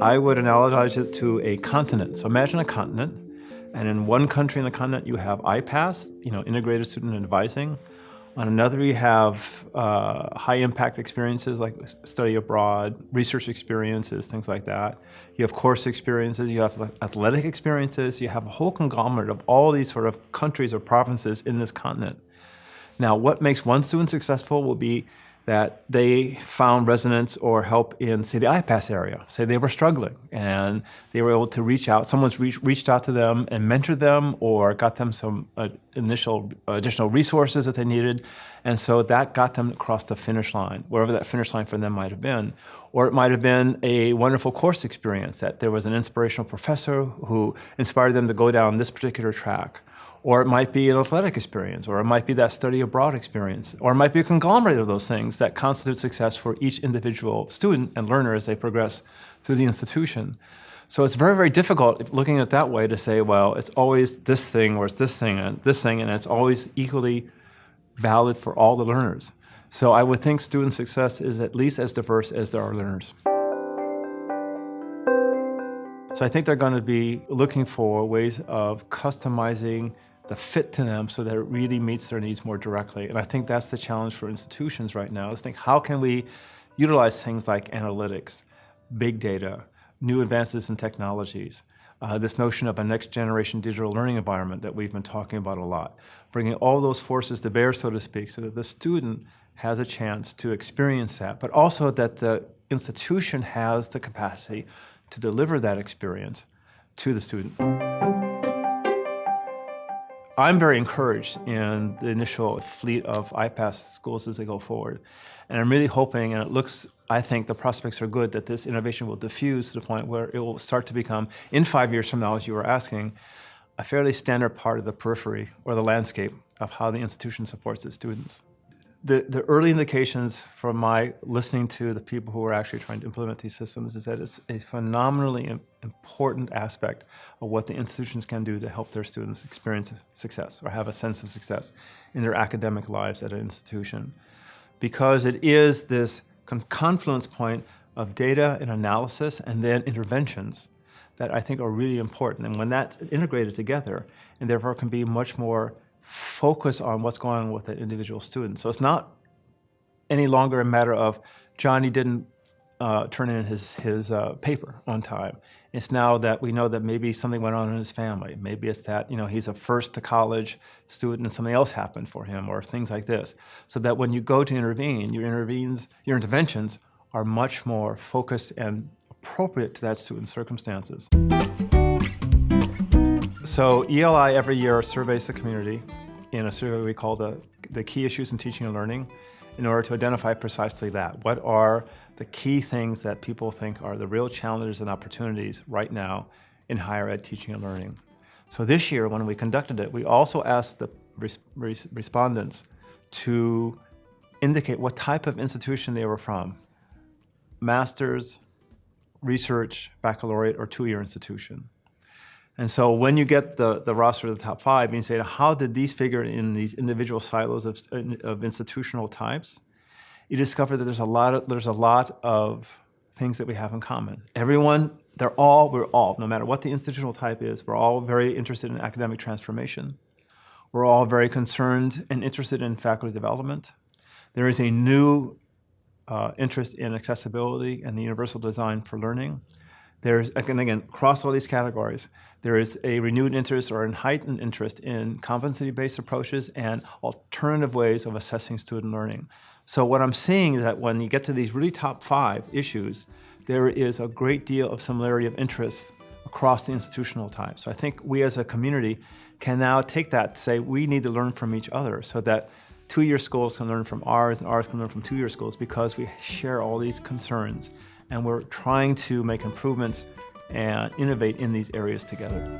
I would analogize it to a continent. So imagine a continent, and in one country in the continent you have IPAS, you know, Integrated Student Advising. On another you have uh, high impact experiences like study abroad, research experiences, things like that. You have course experiences, you have athletic experiences, you have a whole conglomerate of all these sort of countries or provinces in this continent. Now what makes one student successful will be that they found resonance or help in, say, the IPAS area. Say they were struggling and they were able to reach out, someone's reach, reached out to them and mentored them or got them some uh, initial additional resources that they needed. And so that got them across the finish line, wherever that finish line for them might have been. Or it might have been a wonderful course experience that there was an inspirational professor who inspired them to go down this particular track or it might be an athletic experience, or it might be that study abroad experience, or it might be a conglomerate of those things that constitute success for each individual student and learner as they progress through the institution. So it's very, very difficult looking at it that way to say, well, it's always this thing or it's this thing and this thing, and it's always equally valid for all the learners. So I would think student success is at least as diverse as there are learners. So I think they're going to be looking for ways of customizing the fit to them so that it really meets their needs more directly. And I think that's the challenge for institutions right now is think how can we utilize things like analytics, big data, new advances in technologies, uh, this notion of a next generation digital learning environment that we've been talking about a lot, bringing all those forces to bear, so to speak, so that the student has a chance to experience that, but also that the institution has the capacity to deliver that experience to the student. I'm very encouraged in the initial fleet of IPAS schools as they go forward. And I'm really hoping, and it looks, I think the prospects are good, that this innovation will diffuse to the point where it will start to become, in five years from now, as you were asking, a fairly standard part of the periphery or the landscape of how the institution supports its students the, the early indications from my listening to the people who are actually trying to implement these systems is that it's a phenomenally important aspect of what the institutions can do to help their students experience success or have a sense of success in their academic lives at an institution. Because it is this confluence point of data and analysis and then interventions that I think are really important. And when that's integrated together, and therefore can be much more focus on what's going on with the individual student. So it's not any longer a matter of Johnny didn't uh, turn in his, his uh, paper on time. It's now that we know that maybe something went on in his family. Maybe it's that you know he's a first to college student and something else happened for him or things like this. So that when you go to intervene, your intervenes, your interventions are much more focused and appropriate to that student's circumstances. So ELI every year surveys the community in a survey we call the, the key issues in teaching and learning in order to identify precisely that. What are the key things that people think are the real challenges and opportunities right now in higher ed teaching and learning? So this year, when we conducted it, we also asked the res res respondents to indicate what type of institution they were from. Master's, research, baccalaureate, or two-year institution. And so when you get the, the roster of the top five, and you say, how did these figure in these individual silos of, of institutional types? You discover that there's a lot of, there's a lot of things that we have in common. Everyone, they're all, we're all, no matter what the institutional type is, we're all very interested in academic transformation. We're all very concerned and interested in faculty development. There is a new uh, interest in accessibility and the universal design for learning. There's, again, again, across all these categories, there is a renewed interest or a heightened interest in competency-based approaches and alternative ways of assessing student learning. So what I'm seeing is that when you get to these really top five issues, there is a great deal of similarity of interests across the institutional type. So I think we as a community can now take that, to say we need to learn from each other so that two-year schools can learn from ours and ours can learn from two-year schools because we share all these concerns and we're trying to make improvements and innovate in these areas together.